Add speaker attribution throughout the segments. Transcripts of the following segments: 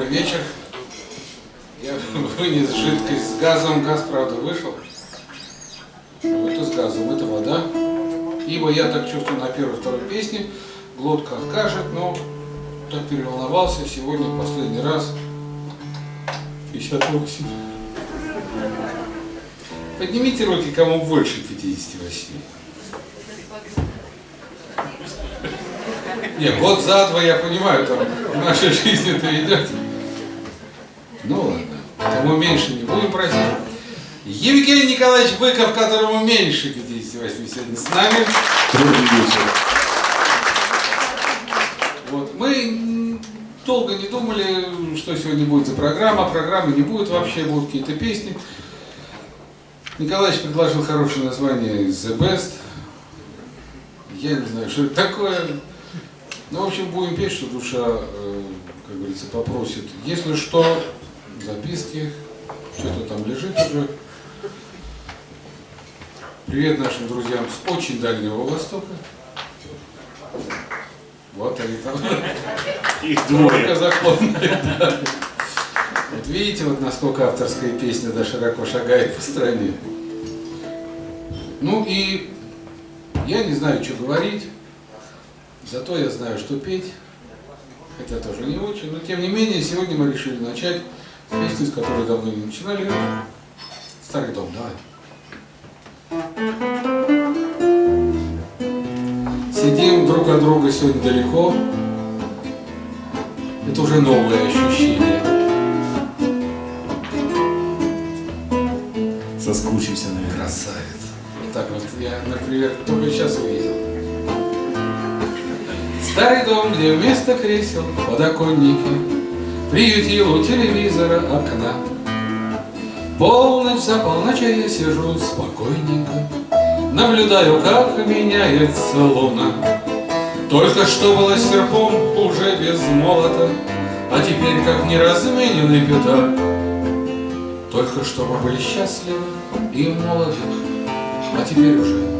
Speaker 1: Добрый вечер. Я вынес жидкость с газом. Газ, правда, вышел. Это с газом, это вода. Ибо я так чувствую на первой-второй песне. Глотка откажет, но так переволновался. Сегодня последний раз. 58. Поднимите руки, кому больше 58. Не, год за два, я понимаю, там в нашей жизни это идет. Кому меньше не будем просить. Евгений Николаевич Быков, которому меньше 58 сегодня с нами.
Speaker 2: Добрый вечер.
Speaker 1: Вот. Мы долго не думали, что сегодня будет за программа. Программы не будет вообще, будут какие-то песни. Николаевич предложил хорошее название The Best. Я не знаю, что это такое. Ну, в общем, будем петь, что душа, э, как говорится, попросит. Если что, записки, что-то там лежит уже. Привет нашим друзьям с очень дальнего Востока. Вот они там.
Speaker 2: Их двое.
Speaker 1: Да. Вот видите, вот насколько авторская песня да, широко шагает по стране. Ну и я не знаю, что говорить, зато я знаю, что петь, хотя тоже не очень, но тем не менее, сегодня мы решили начать с песни, с которой давно не начинали. Старый дом, давай. Сидим друг от друга сегодня далеко. Это уже новое ощущение.
Speaker 2: Соскучимся, наверное.
Speaker 1: Красавец. Так вот я, например, только сейчас увидел. Старый дом, где вместо кресел подоконники Приютил у телевизора окна. Полночь за полночью я сижу спокойненько, Наблюдаю, как меняется луна. Только что было серпом уже без молота, А теперь как неразмененный пятак. Только что мы были счастливы и молоды, А теперь уже,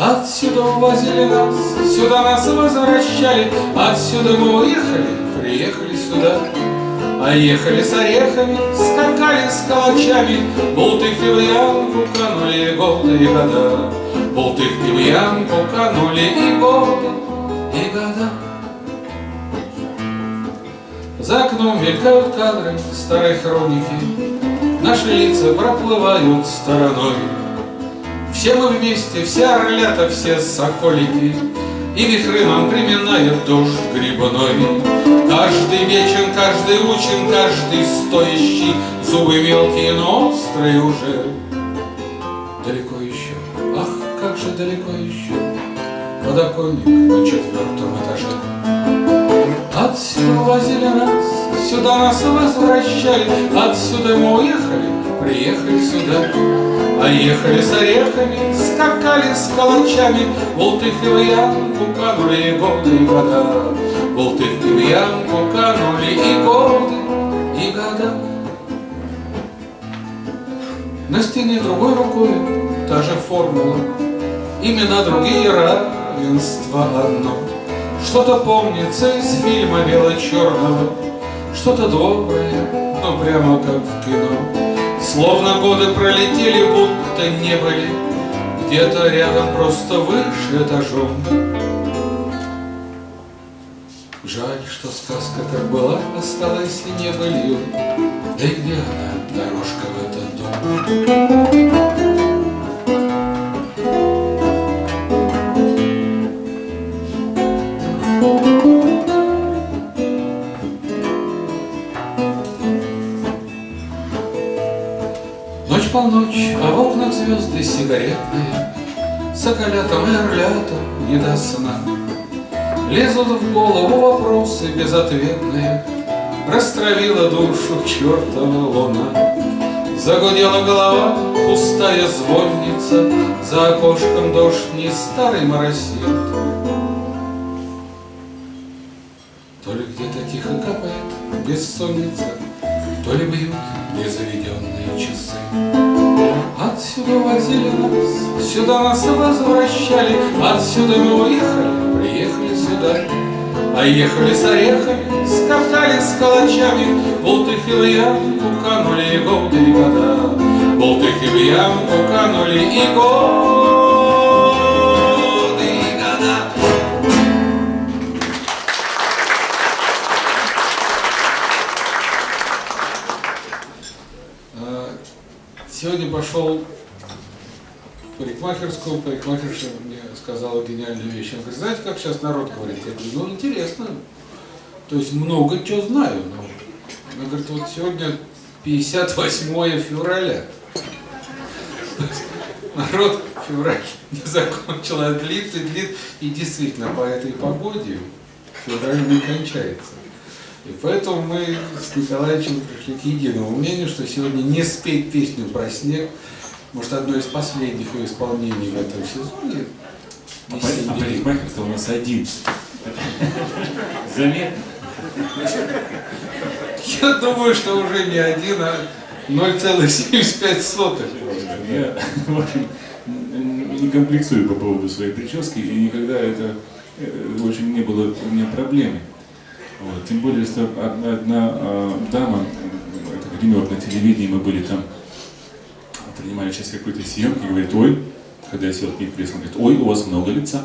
Speaker 1: Отсюда увозили нас, сюда нас возвращали, Отсюда мы уехали, приехали сюда. А ехали с орехами, скакали с калачами, Бултыхи в ямку канули годы и года. Бултыхи в ямку канули и годы, и года. За окном мелькают кадры старой хроники, Наши лица проплывают стороной. Все мы вместе, все орлята, все соколики, И вихры нам приминает дождь грибной. Каждый вечен, каждый учен, каждый стоящий, Зубы мелкие, но острые уже. Далеко еще, ах, как же далеко еще, Подоконник на четвертом этаже. Отсюда возили нас, сюда нас возвращали, Отсюда мы уехали, приехали сюда. А ехали с орехами, скакали с калачами, Болтыхи в ямку канули и годы и года. Болтыхи в ямку канули и годы, и года. На стене другой рукой та же формула, Имена другие, равенство одно. Что-то помнится из фильма бело-черного, Что-то доброе, но прямо как в кино. Словно годы пролетели, будто не были, Где-то рядом, просто выше этажом. Жаль, что сказка как была, осталась и не былью. Да и где она, дорожка в этот дом? Звезды сигаретные, Соколятам и орлятам не до сна. Лезут в голову вопросы безответные, Растравила душу чертова луна. Загудела голова, пустая звонница, За окошком дождь не старый моросит. То ли где-то тихо капает бессонница, То ли бьют незаведенные часы. Отсюда возили нас, сюда нас возвращали, Отсюда мы уехали, приехали сюда. А ехали с орехами, скатали с калачами, Болтыхи в ямку канули и годы и года. Болтыхи в ямку канули и годы пошел в парикмахерскую, парикмахерша мне сказала гениальную вещь. Она говорит, знаете, как сейчас народ говорит? Я говорю, ну интересно. То есть много чего знаю. Но... Она говорит, вот сегодня 58 февраля. Народ февраль не закончил, а длит и. И действительно, по этой погоде февраль не кончается. И поэтому мы с Николаевичем пришли к единому мнению, что сегодня не спеть песню про снег, может, одно из последних ее исполнений в этом сезоне.
Speaker 2: А
Speaker 1: летний.
Speaker 2: парикмахер-то у нас один. Заметно.
Speaker 1: Я думаю, что уже не один, а 0,75.
Speaker 2: Я, в общем, не комплексую по поводу своей прически, и никогда это, э, в общем, не было у меня проблемой. Вот. Тем более, что одна, одна, а, дама, это гример на телевидении, мы были там, принимали часть какой-то съемки, говорит, ой, когда я сел к ней кресло, говорит, ой, у вас много лица.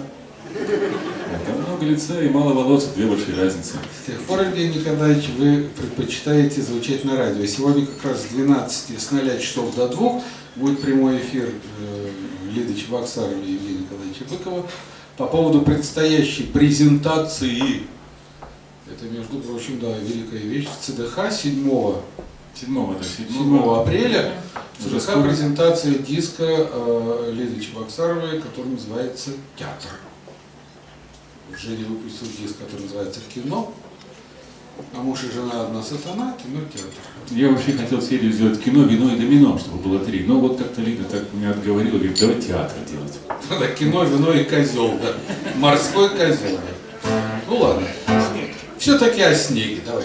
Speaker 2: А много лица и мало волос, две большие разницы.
Speaker 1: С тех пор, Евгений Николаевич, вы предпочитаете звучать на радио. Сегодня как раз с 12, с 0 часов до 2 будет прямой эфир э, Лиды Чебоксарова и Евгения Николаевича Быкова по поводу предстоящей презентации. Это, между прочим, да, великая вещь. В ЦДХ 7
Speaker 2: Седьмого, да,
Speaker 1: 7
Speaker 2: седьмого.
Speaker 1: апреля
Speaker 2: Уже
Speaker 1: ЦДХ
Speaker 2: скоро.
Speaker 1: презентация диска э, Лиды Чебоксаровой, который называется «Театр». Женя выпустил диск, который называется «Кино». А муж и жена одна сатана, кино, театр.
Speaker 2: Я вообще хотел серию сделать кино, вино и домино, чтобы было три. Но вот как-то Лида так меня отговорила, говорит, давай театр делать.
Speaker 1: Да, кино, вино и козел, да. Морской козел. Ну ладно. Все-таки о снеге, давай.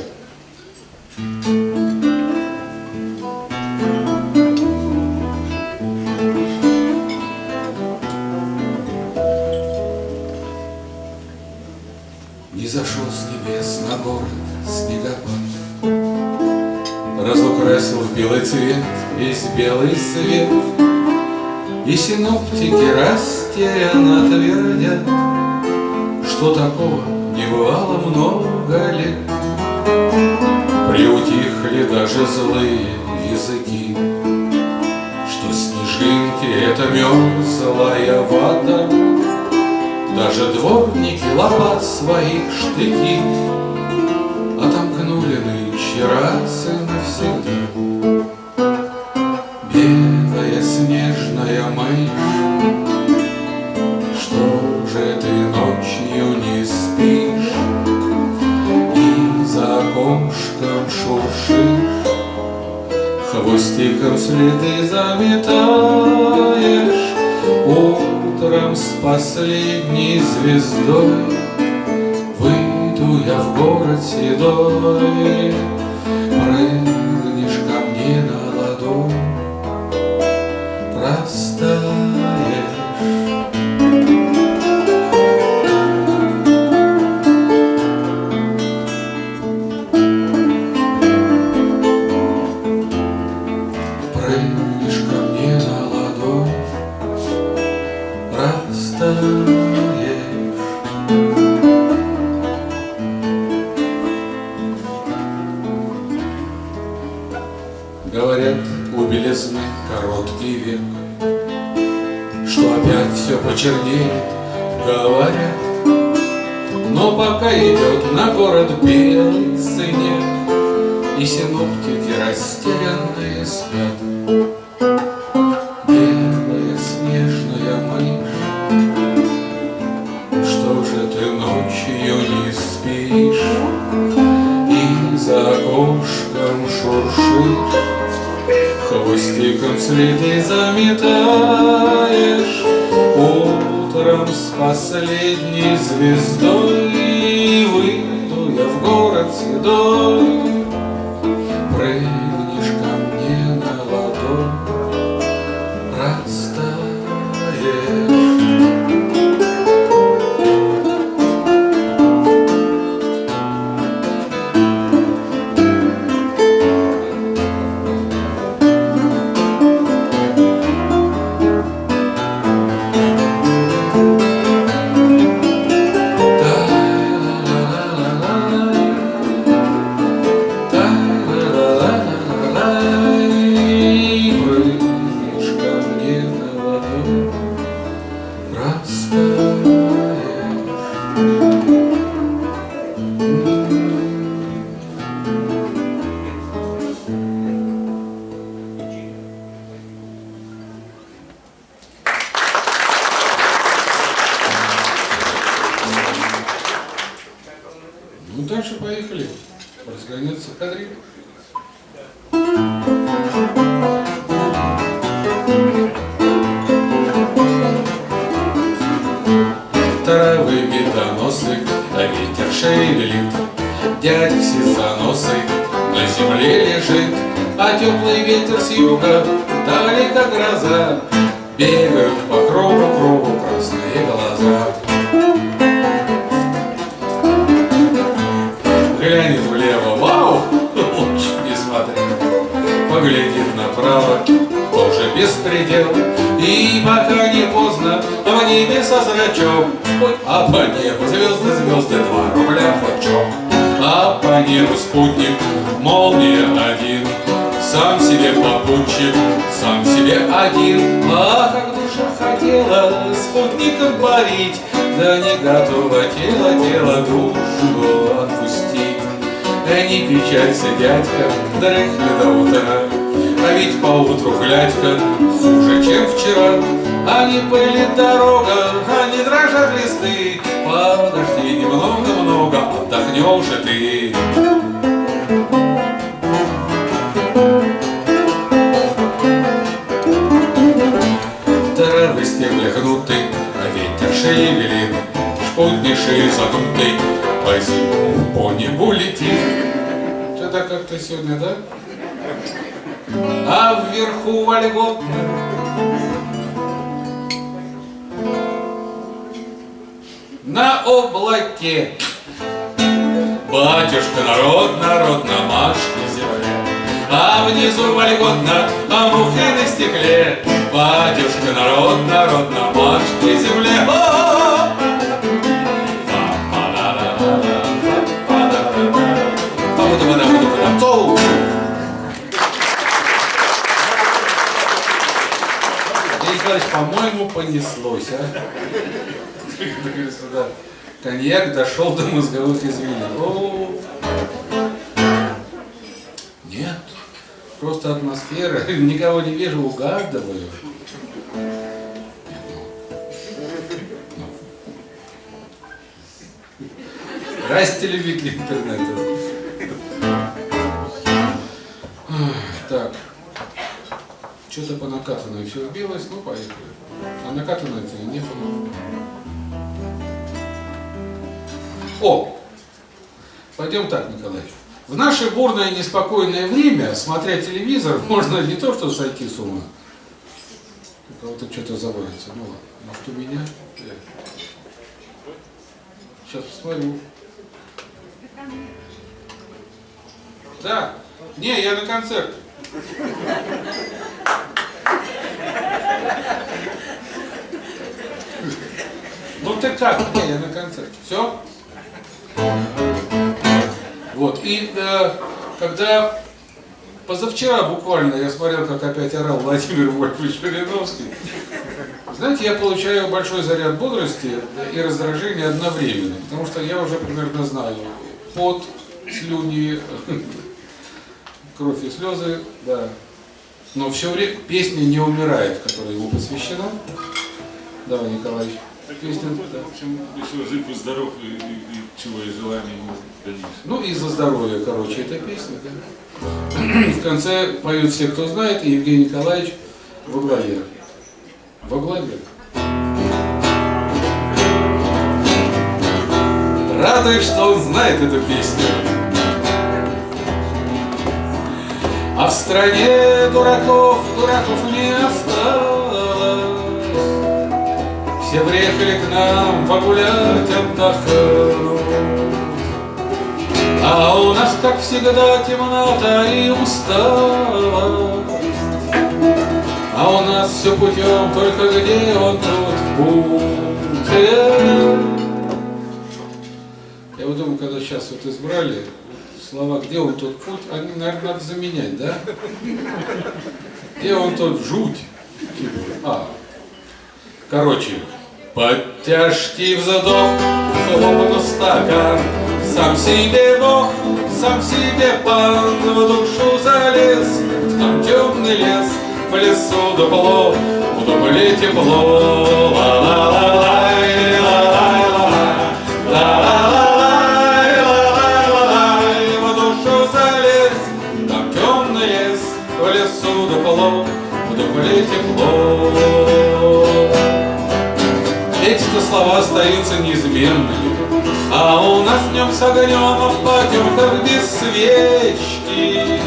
Speaker 1: Не зашел с небес на город снегопад, Разукрасил в белый цвет весь белый свет, И синоптики растерянно твердят, Что такого не бывало много лет. Приутихли даже злые языки, Что снежинки — это мерзлая вода, даже дворники лопат своих штыки Отомкнули нынче раз Хвостиком следы заметаешь Утром с последней звездой Выйду я в город седой ветер шевелит. Дядь сизоносый на земле лежит, А теплый ветер с юга, далеко гроза, Бегают по кругу, кругу красные глаза. Глянет влево, вау, лучше не смотри. Поглядит направо, беспредел. И пока не поздно, в небе со зрачок. А по небу звезды, звезды, два рубля пучок. А по небу спутник, молния один. Сам себе попутчик, сам себе один. А как душа хотела спутником парить, Да не готова тело, тело душу отпустить. Да не печалься, дядька, дрыхни до утра, Ведь поутру глядька хуже, чем вчера. Не пылит дорога, не дрожат листы, Подожди немного-много, отдохнешь и ты. Травы стебли гнуты, а ветер шевелит, Шпутни шеи задутый, по зиму по небу летит. Что-то как-то сегодня, да? А вверху вольготно. На облаке. Батюшка народ, народ на Машке земле А внизу вольготно, а мухи на стекле. Батюшка народ, народ на Машке земле Говорится, да. Коньяк дошел до мозговых извилин. Нет, просто атмосфера. Никого не вижу, угадываю. Здрасте, любители интернета. Так. Что-то по накатанной все сбилось, ну поехали. А накатанной-то не было. О! Пойдем так, Николаевич. В наше бурное неспокойное время, смотря телевизор, можно не то что сойти с ума. У кого-то что-то заводится. Ну ладно, может у меня? Сейчас посмотрю. Да. Не, я на концерте. Ну ты как? Не, я на концерте. Все? Вот. И э, когда позавчера буквально я смотрел, как опять орал Владимир Вольфович Жириновский, знаете, я получаю большой заряд бодрости и раздражения одновременно, потому что я уже примерно знаю пот, слюни, кровь и слезы, да. Но все время песня не умирает, которая ему посвящена. Давай, Николаевич. Песня, да.
Speaker 2: В общем, еще жив и здоров, и, и- и чего и желания ему дадишь.
Speaker 1: Ну и за здоровье, короче, эта песня, да. В конце поют все, кто знает, и Евгений Николаевич во главе. Во главе. Радует, что он знает эту песню. А в стране дураков, дураков не осталось. Все приехали к нам погулять, отдохнуть. А у нас, как всегда, темнота и усталость. А у нас все путем, только где он тот путь? Э. Я вот думаю, когда сейчас вот избрали слова «Где он тот путь», они, наверное, надо заменять, да? Где он тот жуть? А, короче, под тяжкий вздох хлопнул стакан, Сам себе Бог, сам себе пан. В душу залез, там темный лес. В лесу дупло, в дупле тепло. Лес В лесу дупло, в дупле тепло слова остаются неизменными. А у нас днем с огнем, а в потемках без свечки.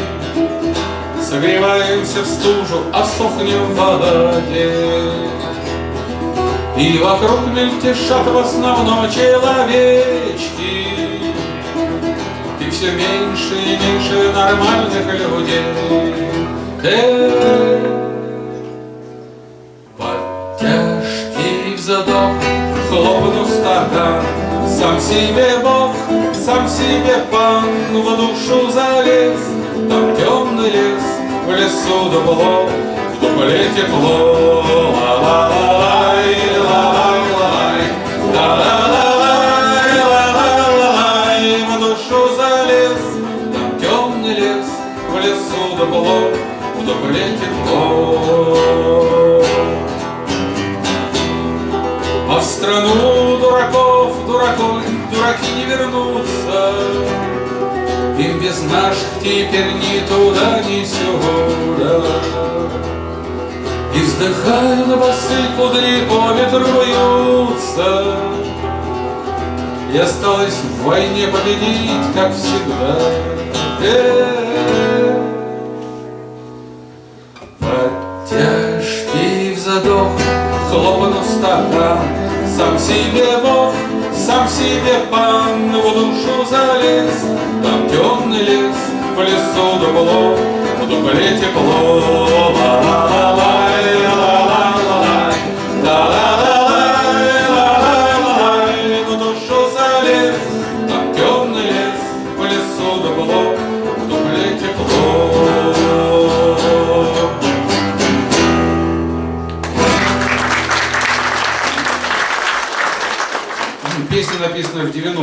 Speaker 1: Согреваемся в стужу, а сохнем в воде. И вокруг мельтешат в основном человечки. И все меньше и меньше нормальных людей. Под стакан Сам себе Бог, сам себе пан В душу залез, там темный лес В лесу дупло, в дупле тепло. Ла-ла-ла-лай, ла-лай-лай, ла-ла-ла-лай, ла-лай-лай В душу залез, там темный лес В лесу дупло, в дупле тепло. А в страну вернутся. Им без наших теперь ни туда, ни сюда. И вздыхая на басы кудри по ветру вьются. И осталось в войне победить, как всегда. Э-э-э. Под тяжкий вздох хлопнув стакан Сам себе Бог, сам себе пан В душу залез, там темный лес В лесу дупло, в дупле тепло. Ла-ла-ла-лай,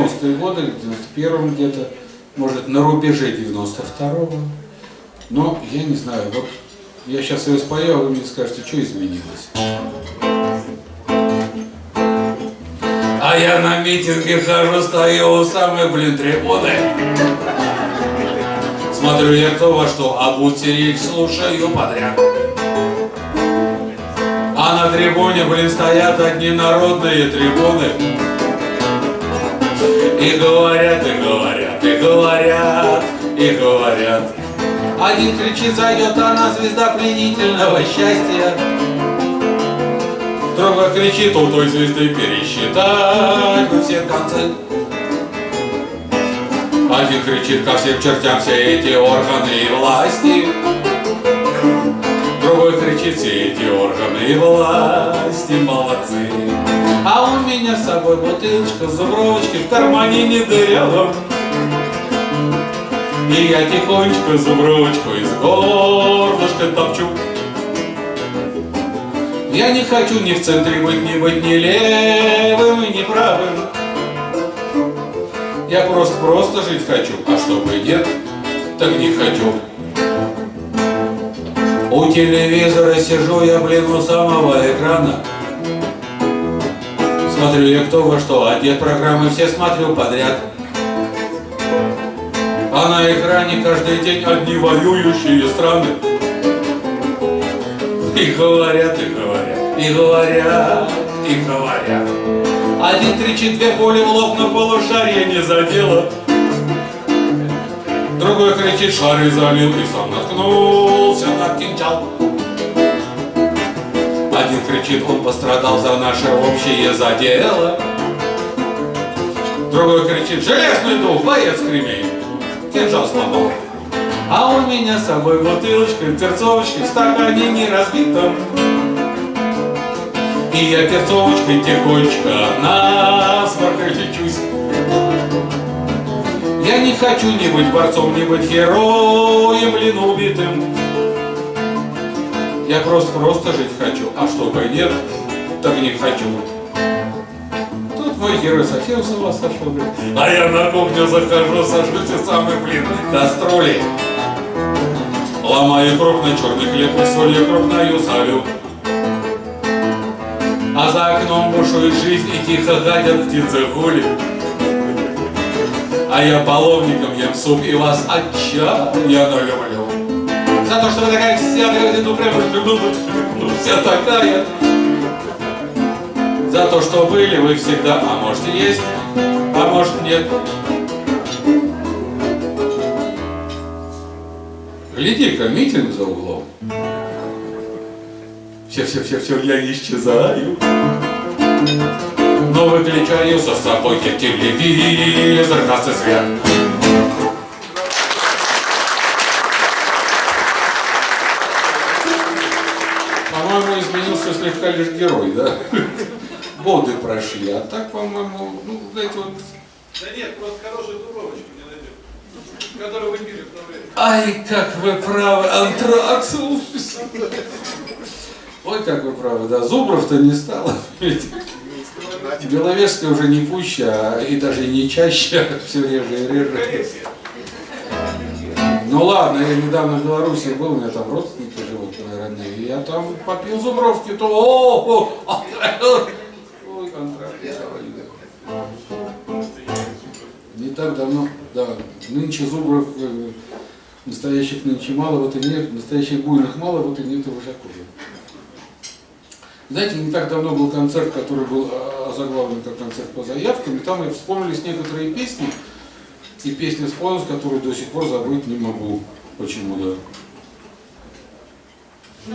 Speaker 1: 90-е годы, в 91-м где-то, может, на рубеже 92-го. Но я не знаю, вот я сейчас ее спою, а вы мне скажете, что изменилось. А я на митинге хожу, стою у самой, блин, трибуны. Смотрю я кто во что, а будьте речь слушаю подряд. А на трибуне, блин, стоят одни народные трибуны. И говорят, и говорят, и говорят, и говорят. Один кричит, зайдет она, звезда пленительного счастья. Другой кричит, у той звезды пересчитать бы все концы. Один кричит ко всем чертям все эти органы и власти. Другой кричит, все эти органы и власти молодцы. А у меня с собой бутылочка зубровочки в кармане не дырявом. И я тихонечко зубровочку из горлышка топчу. Я не хочу ни в центре быть, ни быть ни левым ни правым. Я просто-просто жить хочу, а чтобы нет, так не хочу. У телевизора сижу я, блин, у самого экрана. Смотрю я кто во что одет, программы все смотрю подряд. А на экране каждый день одни воюющие страны. И говорят, и говорят, и говорят, и говорят. Один кричит, две пули в лоб, но полушарие не задело. Другой кричит, шары залил и сам наткнулся на кинжал. Один кричит, он пострадал за наше общее задело. Другой кричит, железный дух, боец кремень, кинжал сломал. А у меня с собой бутылочка, перцовочки в стакане не разбитом. И я перцовочкой тихонечко на сморкой лечусь. Я не хочу ни быть борцом, ни быть героем, блин, убитым. Я просто-просто жить хочу, а чтобы нет, так не хочу. Тут мой герой совсем с ума сошел, говорит, а я на кухню захожу, сажу те самые, блин, кастрюли. Ломаю крупно черный хлеб и солью крупною солю. А за окном бушует жизнь и тихо гадят птицы гули. А я половником ем суп и вас отчаянно люблю. За то, что вы такая вся, ну прям ну, вся такая. За то, что были вы всегда, а может и есть, а может нет. Гляди-ка, митинг за углом. Все-все-все-все, я исчезаю. Но выключаю за собой телевизор, и свет. Слегка лишь герой, да? Годы прошли, а так, по-моему, ну, знаете, вот...
Speaker 3: Да нет, просто хорошую дубровочку не найдем, которую вы пили в то время.
Speaker 1: Ай, как вы правы, антракс. Ой, как вы правы, да, Зубров-то не стало. Беловежская уже не пуще, а и даже не чаще, а все реже и реже. Ну ладно, я недавно в Беларуси был, у меня там родственники родные, я там попил зубровки, то о, о, ой, контракт. Не так давно, да, нынче зубров э, настоящих нынче мало, вот и нет, настоящих буйных мало, вот и нет и вожаков. Знаете, не так давно был концерт, который был а, озаглавлен как концерт по заявкам, и там и вспомнились некоторые песни, и песни вспомнилась, которые до сих пор забыть не могу. Почему, да? Сидит на парапете дурачок. Он видит только то, что видит он. И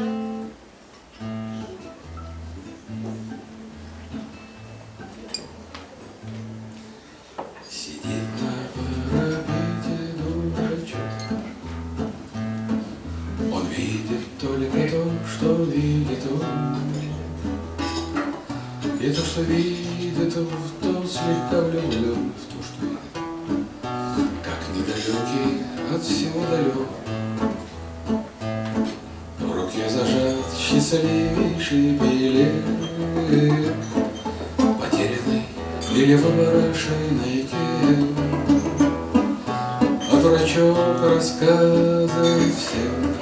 Speaker 1: то, что видит в то слегка влюблен, в то, что видит. Как от всего далек. Счастливейший билет, Потерянный или выброшенный кем. А дурачок рассказывает всем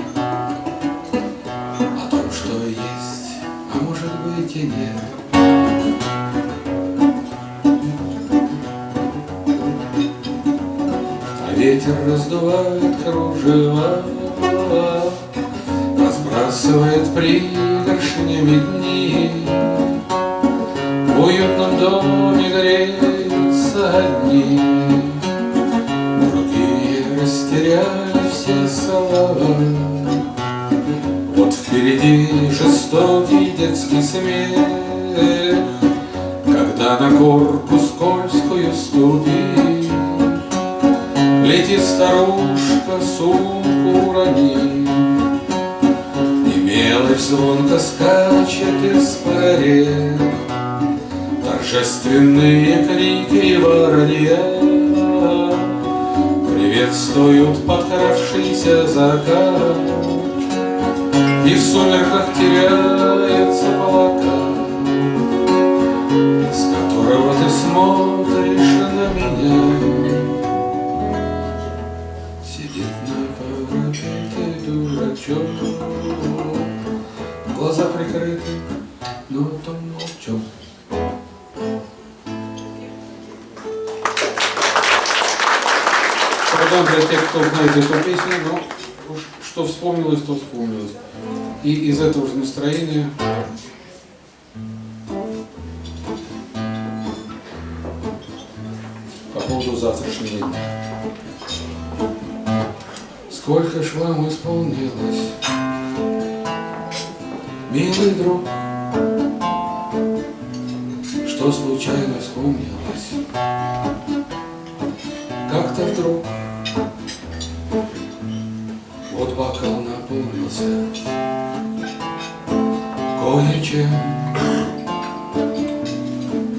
Speaker 1: О том, что есть, а может быть и нет. А ветер раздувает кружева, Разбрасывает пригоршнями дни. В уютном доме греются одни, Другие растеряли все слова. Вот впереди жестокий детский смех, Когда на горку скользкую ступишь, Летит старушка, сумку уронив, И мелочь звонко скачет из паре. Торжественные крики воронья Приветствуют подкравшийся закат, И в сумерках теряется плакат, С которого ты смотришь на меня. Сидит на парапете дурачок, прикрыты, но том молчок. Потом для тех, кто знает эту песню, уж что вспомнилось, то вспомнилось. И из этого же настроения по поводу завтрашнего дня. Сколько ж вам исполнилось, милый друг, Что случайно вспомнилось, как-то вдруг Вот бокал наполнился кое-чем,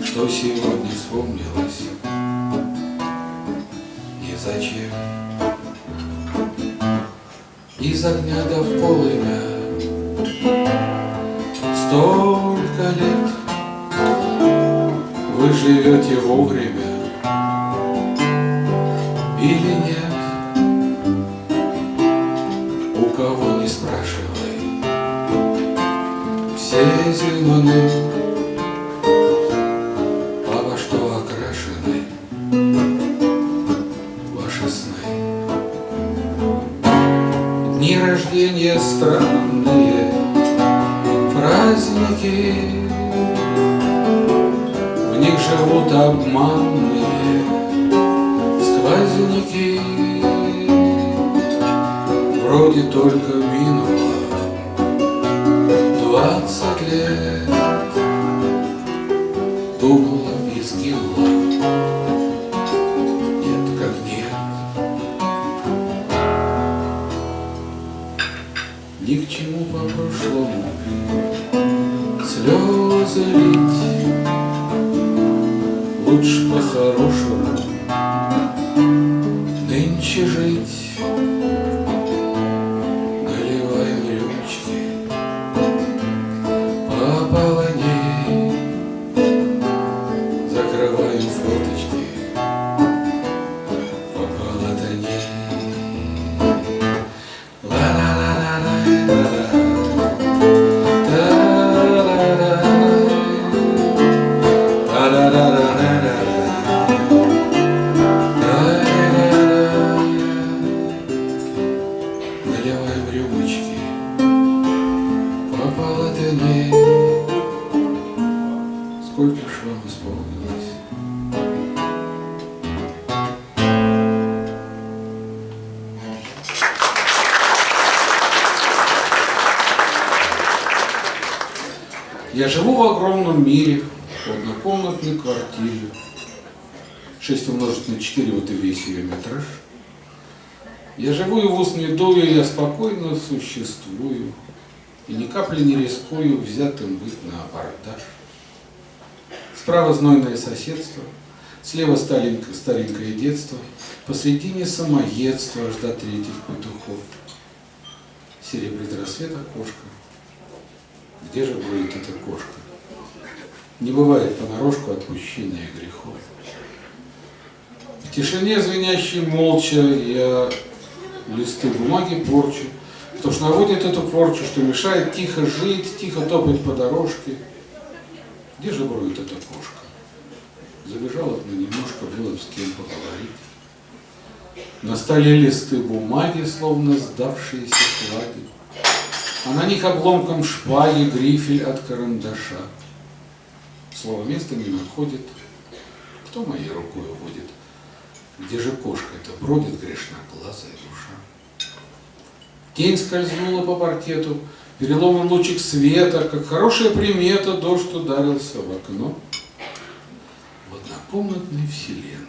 Speaker 1: Что сегодня вспомнилось и зачем. Из огня до полымя Столько лет вы живете вовремя или нет. У кого не спрашивай, все зелены, а что окрашены ваши сны. Дни рождения странные, праздники, в них живут обманные сквозники. Вроде только Лучше по-хорошему нынче жить. Наливаем рюмочки по полотней. Сколько ж вам исполнилось? Я живу в огромном мире, в однокомнатной квартире. 6 умножить на 4, вот и весь ее метраж. Я живу и в ус не дую, я спокойно существую, И ни капли не рискую взятым быть на абордаж. Справа знойное соседство, слева старенькое, старенькое детство, Посредине самоедство аж до третьих петухов. Серебрит рассвет окошко, где же будет эта кошка? Не бывает понарошку отпущения грехов. В тишине, звенящей молча, я листы бумаги порчу, Кто ж наводит эту порчу, что мешает тихо жить, тихо топать по дорожке. Где же броет эта кошка? Забежала на немножко, было бы с кем поговорить. На столе листы бумаги, словно сдавшиеся флаги. А на них обломком шпаги грифель от карандаша. Слово места не находит. Кто моей рукой водит? Где же кошка-то бродит грешноглазая? Тень скользнула по паркету, переломан лучик света, как хорошая примета, дождь ударился в окно. В однокомнатной вселенной,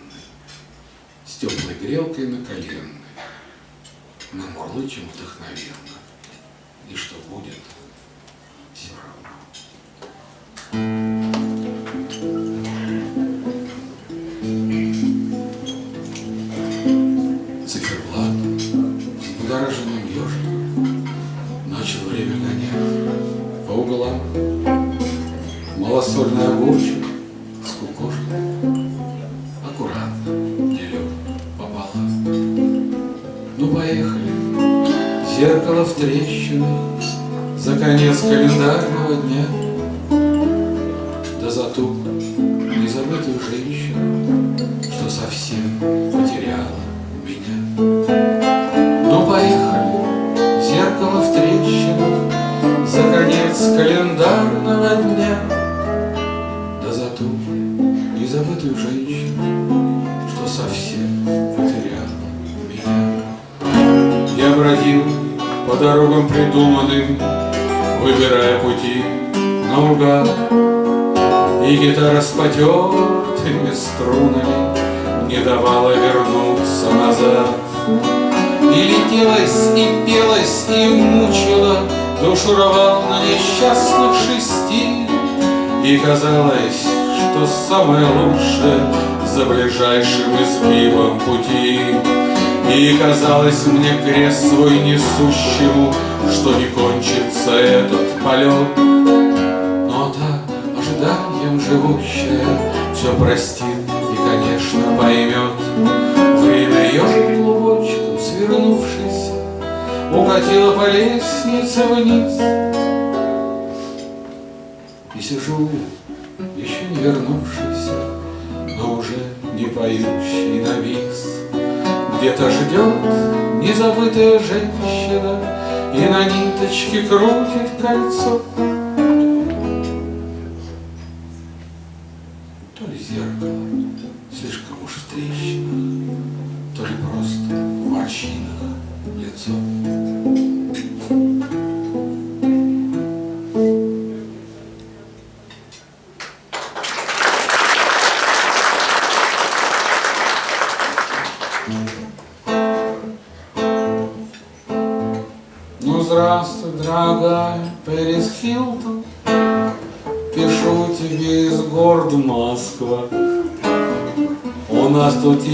Speaker 1: с теплой грелкой на коленной, мы мурлычем вдохновенно и что будет, все равно. Малосольный огурчик с кукошкой аккуратно делю пополам. Ну, поехали. Зеркало в трещинах За конец календарного дня гитара с потертыми струнами Не давала вернуться назад. И летелась, и пелась, и мучила Душу рвал на несчастных шести, И казалось, что самое лучшее За ближайшим изгибом пути. И казалось мне крест свой несущему, Что не кончится этот полет. Ожиданием живущая, Все простит и, конечно, поймет. Время ежик клубочку, свернувшись, Укатила по лестнице вниз. И сижу, еще не вернувшийся, Но уже не поющий навис. Где-то ждет незабытая женщина И на ниточке крутит кольцо.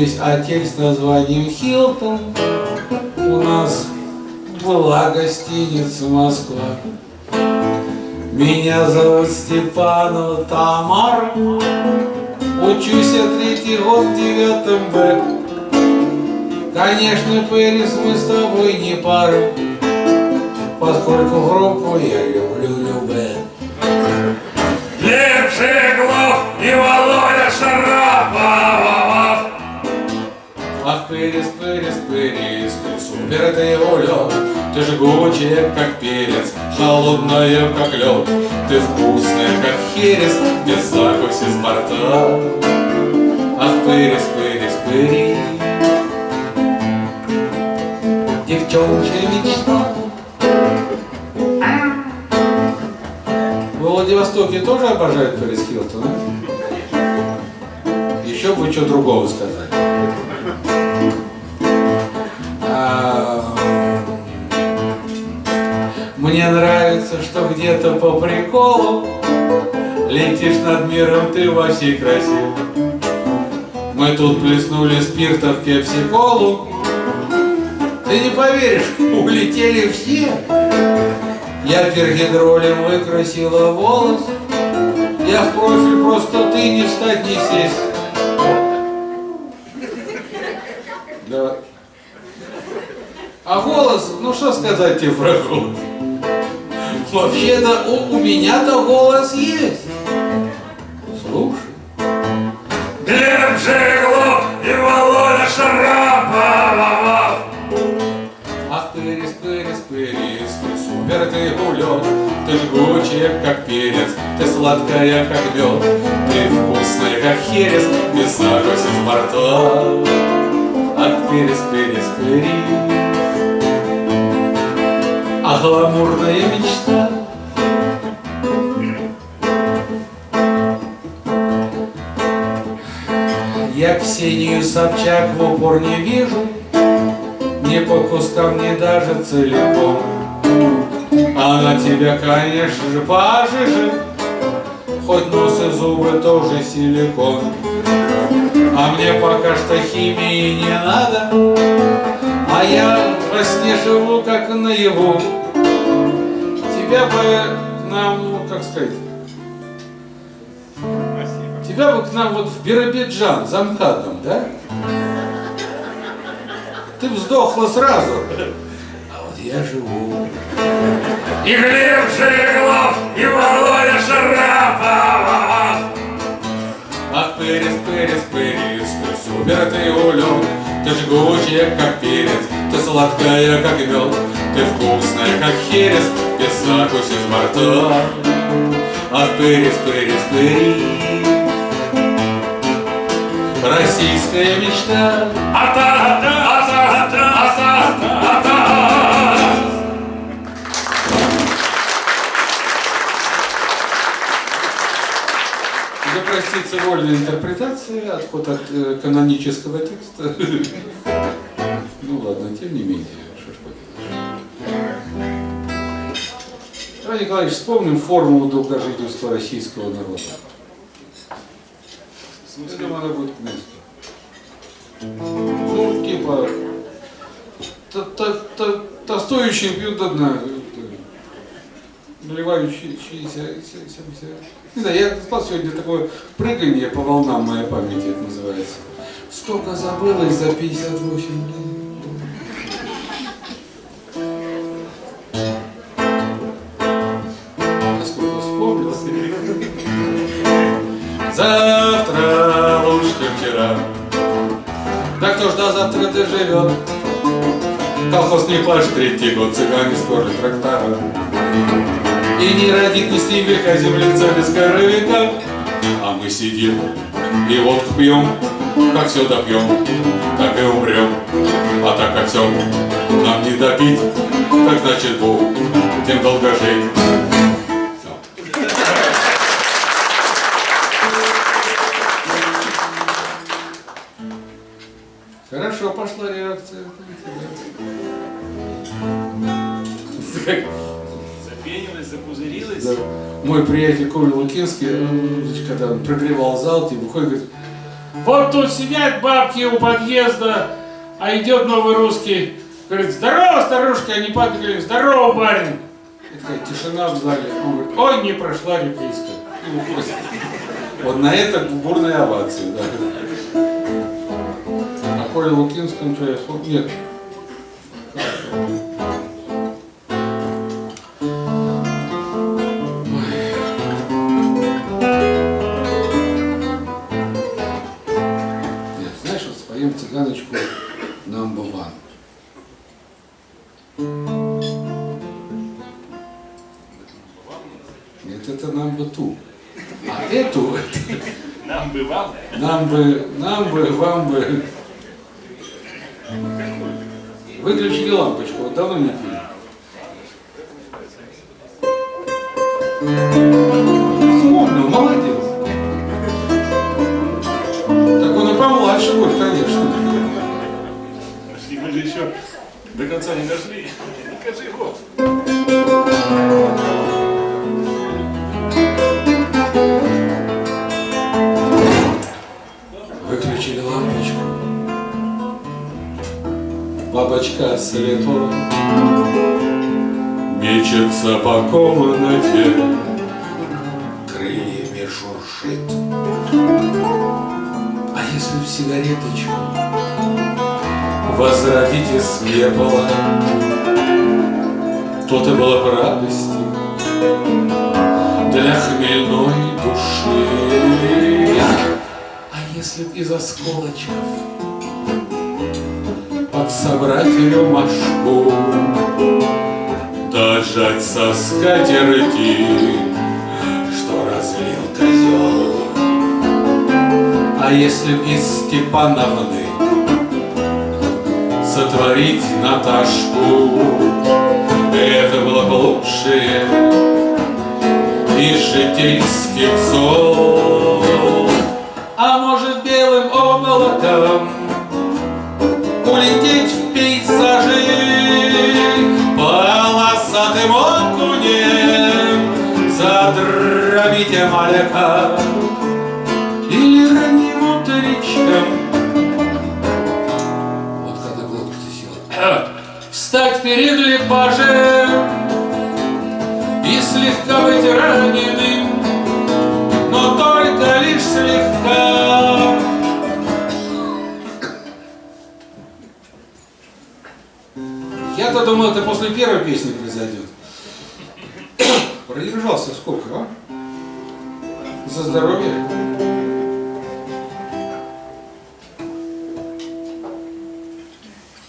Speaker 1: Есть отель с названием Хилтон. У нас была гостиница Москва. Меня зовут Степанова Тамара. Учусь я третий год в девятом Б. Конечно, Пэрис, мы с тобой не пара, Поскольку группу я ты улет, Ты жгучая, как перец, холодная, как лед, Ты вкусная, как херес, без закуси с борта. Ах, Пэрис, Пэрис, Пэрис, Девчоночья мечта. В Владивостоке тоже обожают Пэрис Хилтон, а? Еще бы что другого сказать. Нравится, что где-то по приколу Летишь над миром ты во всей красе. Мы тут плеснули спирта в пепси-колу. Ты не поверишь, улетели все. Я пергидролем выкрасила волос. Я в профиль просто ты не встать, не сесть. Да. А голос, ну что сказать тебе про голос? Вообще-то у, у меня-то голос есть. Слушай.
Speaker 4: Глеб Жеглов и Володя Шарапов.
Speaker 1: Ах, пырис, пырис, пырис, ты супер, ты улет, Ты жгучая, как перец, ты сладкая, как мед, Ты вкусная, как херес, без закуси с борта. Ах, пырис, пырис, пырис, а гламурная мечта. Я Ксению Собчак в упор не вижу, Ни по кускам, ни даже целиком. Она тебя, конечно же, пожиже, Хоть нос и зубы тоже силикон. А мне пока что химии не надо, А я во сне живу, как наяву. Тебя бы к нам, ну, как сказать, Тебя бы к нам вот в Биробиджан, замкадом, да? Ты вздохла сразу. А вот я живу.
Speaker 4: И Глеб Жеглов и Володя Шарапов.
Speaker 1: Ах, пырис, пырис, пырис, ты супер, ты улет, Ты жгучая, как перец, ты сладкая, как мед, Ты вкусная, как херес, закуси с борта. Ах, пырис, пырис, пырис, Российская мечта.
Speaker 4: Ата, ата, ата, ата.
Speaker 1: Да простится вольная интерпретация, отход от э, канонического текста. Ну ладно, тем не менее, Давай, Николаевич, вспомним формулу долгожительства российского народа. Я думаю, она будет к месту. Ну, типа, то- то- то- Толстующий пьют до дна. Проливающиеся... Не знаю, я спал сегодня такое прыгание по волнам моей памяти, это называется. Столько забылось за 58 лет. Доживет? Колхоз не плачет третий год, цыгане сперли трактора. И не родит ни стебелька землица без коровика. А мы сидим и водку пьем, как все допьем, так и умрем. А так как все нам не допить, так значит Бог тем долго жить. Мой приятель Коля Лукинский, э, когда он прогревал зал, типа, выходит, говорит, вот тут сидят бабки у подъезда, а идет новый русский, говорит, здорово, старушка, они говорят, здорово, барин. И такая тишина в зале. Он говорит, ой, не прошла реприска. И. Вот на это бурная овация, да. А Коля Лукинскому что я. Нет,
Speaker 3: бы,
Speaker 1: нам бы, вам бы. Осколочков. Подсобрать рюмашку Дожать со скатерти Что разлил козел. А если б из Степановны Сотворить Наташку Это было бы лучшее Из житейских белым облаком Улететь в пейзажи. Полосатым окунем Задробить маляка после первой песни произойдет. Продержался сколько, а? За здоровье.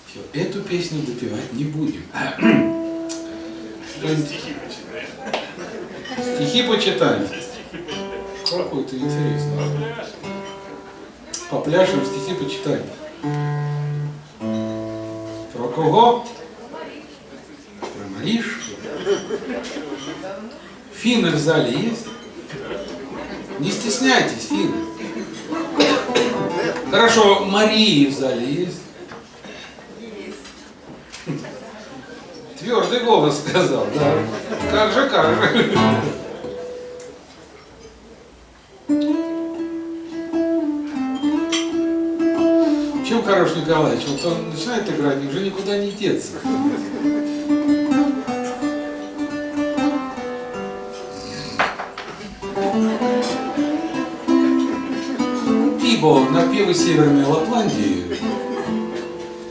Speaker 1: Все, эту песню допивать не будем.
Speaker 3: Стихи почитай.
Speaker 1: Стихи почитаем. Какой ты интересный. Попляшем, стихи почитаем. Про кого? Маришку. Финны в зале есть? Не стесняйтесь, финны. Хорошо, Марии в зале есть? Твердый голос сказал, да. Как же, как же. Чем хорош Николаевич? Вот он начинает играть, уже никуда не деться. Ибо напевы Северной Лапландии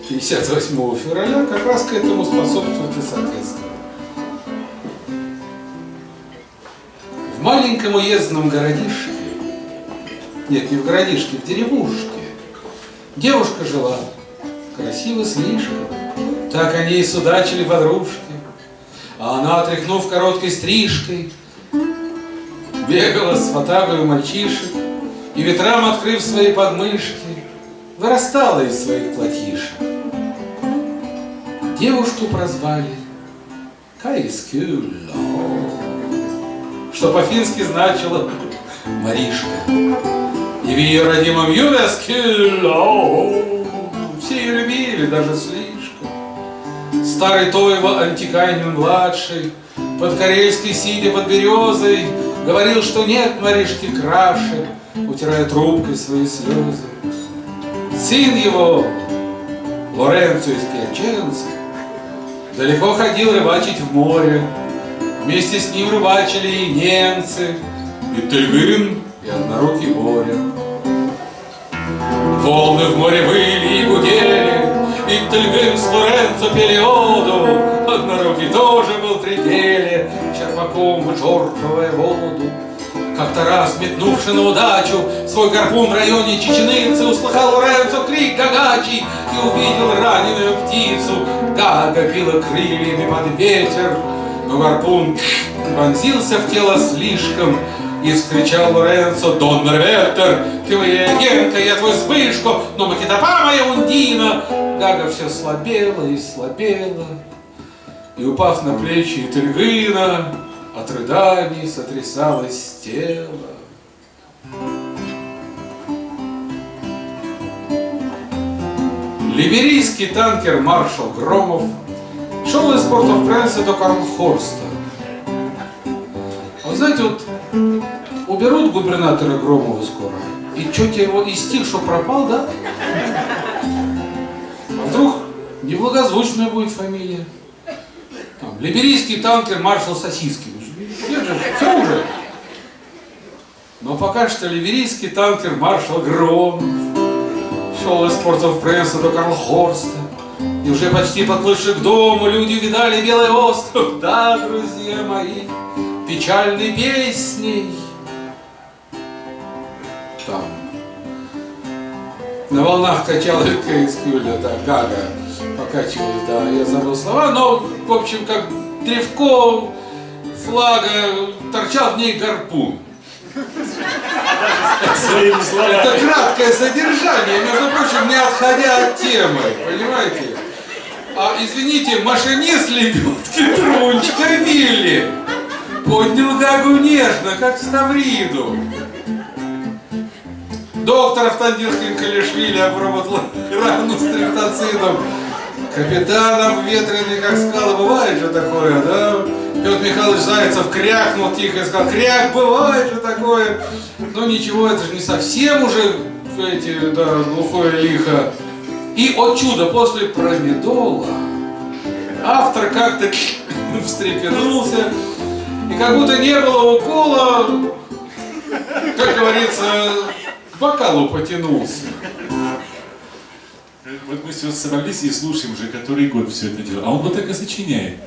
Speaker 1: 58 февраля как раз к этому способствует и соответствует. В маленьком уездном городишке, нет, не в городишке, в деревушке, девушка жила, красиво слишком, так они и судачили подружки. А она, отряхнув короткой стрижкой, бегала с фотагою мальчишек и ветрам, открыв свои подмышки, вырастала из своих платьишек. Девушку прозвали Каискюло, что по-фински значило Маришка. И в ее родимом Ювескюло все ее любили, даже слишком. Старый Тойва Антикайнин-младший, под карельской сидя под березой, Говорил, что нет Маришки краше, утирая трубкой свои слезы. Сын его, Лоренцо из Пьяченца, далеко ходил рыбачить в море. Вместе с ним рыбачили и немцы, и Тельгырин, и однорукий Боря. Волны в море выли и гудели, и Тельгырин с Лоренцо пели оду, Однорукий тоже был в пределе, черпаком вычерпывая воду. Как-то раз, метнувши на удачу свой гарпун в районе Чеченицы, услыхал Лоренцо крик гагачий и увидел раненую птицу. Гага била крыльями под ветер, но гарпун вонзился в тело слишком, и вскричал Лоренцо, Дон Мерветер, ты моя агентка, я твой Вспышко, но Макитопа моя Ундина. Гага все слабела и слабела, и, упав на плечи Тельгына, от рыданий сотрясалось тело. Либерийский танкер маршал Громов шел из портов Пренса до Карлхорста. А вы знаете, вот уберут губернатора Громова скоро, и что-то его и стих, что пропал, да? А вдруг неблагозвучная будет фамилия? Там, либерийский танкер маршал Сосиски. Нет все уже. Но пока что ливерийский танкер маршал Громов шел из портов пресса до Карлхорста. И уже почти подплывши к дому, люди видали белый остров. Да, друзья мои, печальной песней. Там на волнах качала Кейскюля, да, Гага покачивалась, да, я забыл слова, но, в общем, как древко флага торчал в ней гарпун. Это краткое содержание, между прочим, не отходя от темы, понимаете? А, извините, машинист лебедки Трунчка Вилли поднял Гагу нежно, как Ставриду. Доктор Автандилхин Калишвили обработал рану стриптоцином. Капитан обветренный, как скала, бывает же такое, да? Петр Михайлович Зайцев крякнул тихо и сказал, кряк, бывает же такое. Но ничего, это же не совсем уже эти, да, глухое лихо. И, о чудо, после промедола автор как-то встрепенулся, и как будто не было укола, как говорится, к бокалу потянулся.
Speaker 2: Вот мы сейчас собрались и слушаем уже который год все это дело. А он вот так и сочиняет.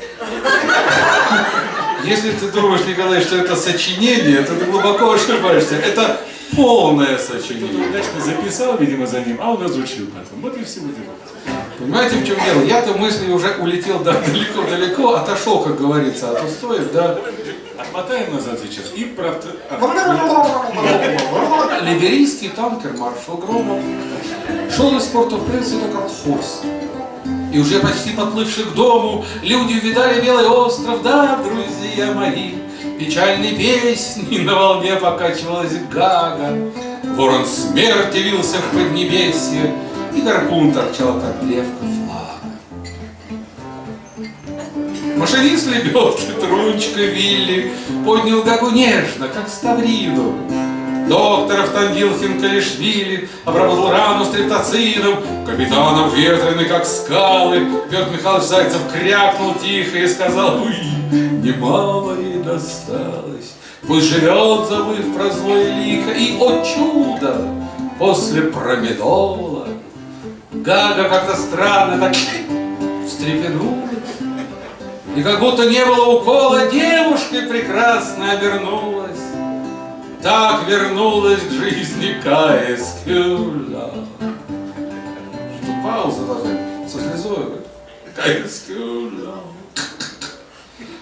Speaker 1: Если ты думаешь, Николай, что это сочинение, то ты глубоко ошибаешься. Это полное
Speaker 2: Кто-то
Speaker 1: сочинение.
Speaker 2: удачно записал, видимо, за ним, а он разучил потом. Вот и всего дело.
Speaker 1: Понимаете, в чем дело? Я-то мысли уже улетел да, далеко-далеко, отошел, как говорится, от устоев, да.
Speaker 2: Отмотаем назад сейчас и про...
Speaker 1: Либерийский танкер маршал Громов шел из порта Пресса до Калхорста. И уже почти подплывши к дому, люди увидали белый остров, да, друзья мои, печальной песни на волне покачивалась Гага. Ворон смерти вился в поднебесье, и гарпун торчал, как древко Машинист лебедки, Трунчка Вилли поднял Гагу нежно, как ставрину. Доктор Автандилхин Калишвили обработал рану стриптоцином, капитан обветренный, как скалы. Петр Михайлович Зайцев крякнул тихо и сказал, «Уй, немало ей досталось, пусть живет, забыв про злое лихо». И, о чудо, после промедола. Гага как-то странно так встрепенулась. И как будто не было укола, девушкой прекрасно обернулась. Так вернулась к жизни Кая Скюла. Тут пауза должна со слезой. Кая Скюла.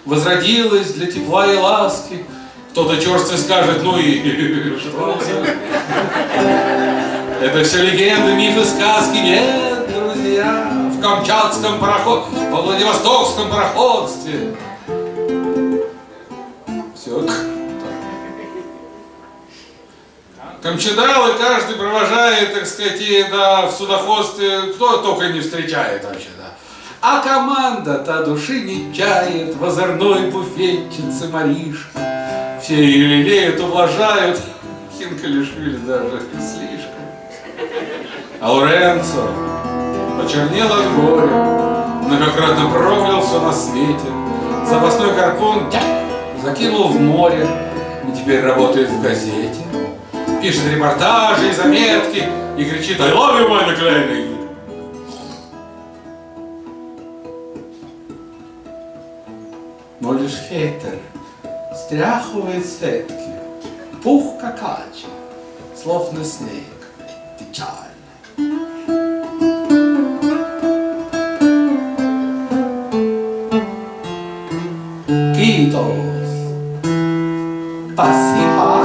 Speaker 1: Возродилась для тепла и ласки. Кто-то черствый скажет, ну и что. Это все легенды, мифы, сказки. Нет, друзья, Камчатском пароход, во Владивостокском пароходстве. Все. Камчедалы каждый провожает, так сказать, и да, в судоходстве, кто только не встречает вообще, да. А команда-то души не чает в озорной буфетчице Маришка. Все ее лелеют, ублажают, Хинкалишвили даже слишком. А Лоренцо почернел от горя, многократно проклял все на свете. Запасной гарпун закинул в море и теперь работает в газете. Пишет репортажи и заметки и кричит «I love you, my McLean!» Но лишь ветер стряхивает с ветки пух какачи, словно снег, печаль. Китос, спасибо.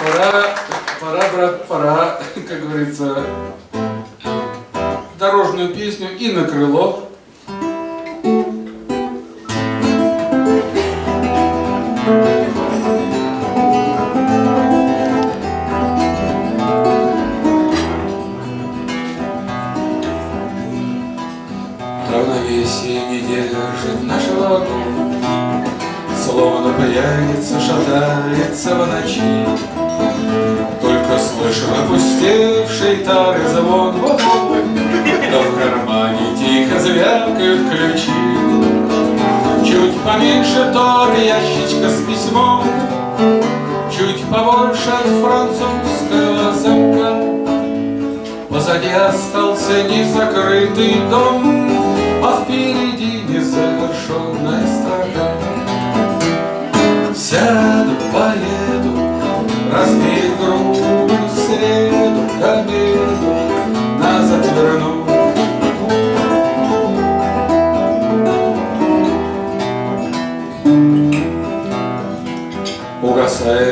Speaker 1: Пора, пора, брат, пора, как говорится, дорожную песню и на крыло. Звякают ключи. Чуть поменьше тот ящичка с письмом, Чуть побольше от французского замка. Позади остался незакрытый дом,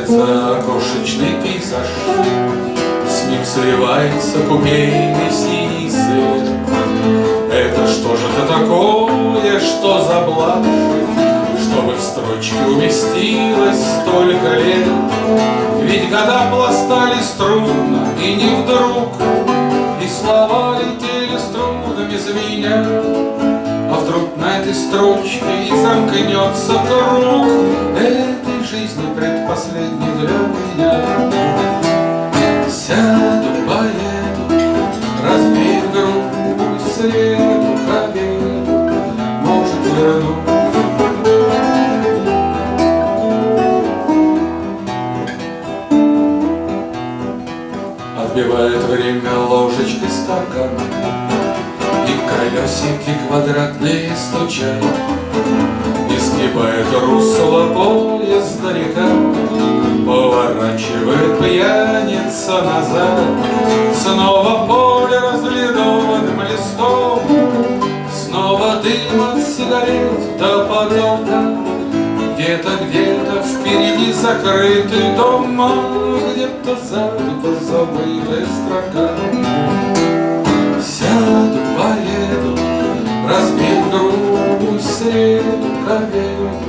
Speaker 1: Угасает за окошечный пейзаж, С ним сливается купейный синий свет. Это что же это такое, что за блажь, Чтобы в строчке уместилось столько лет? Ведь года пластались трудно, и не вдруг, И слова летели струнами звеня. А вдруг на этой строчке и замкнется круг Этой жизни предпоследней для меня. Сяду, поеду, развею грудь в среду к обеду, Может, верну. Отбивает время ложечкой стакан И колесики квадратные стучат И скибает русло поезда река Поворачивает пьяница назад. Снова поле разлинованным листом Снова дым от сигарет до потолка Где-то, где-то впереди закрытый дом а Где-то сзади позабытая строка. Сяду, поеду, разбил грудь среду к